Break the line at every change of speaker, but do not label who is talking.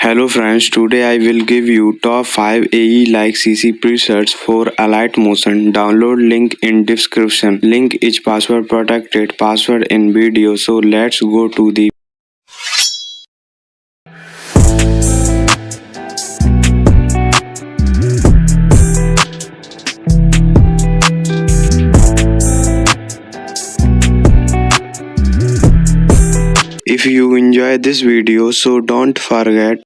Hello friends, today I will give you top 5 AE like CC presets for Alight Motion. Download link in description. Link is password protected password in video. So let's go to the If you enjoy this video so don't forget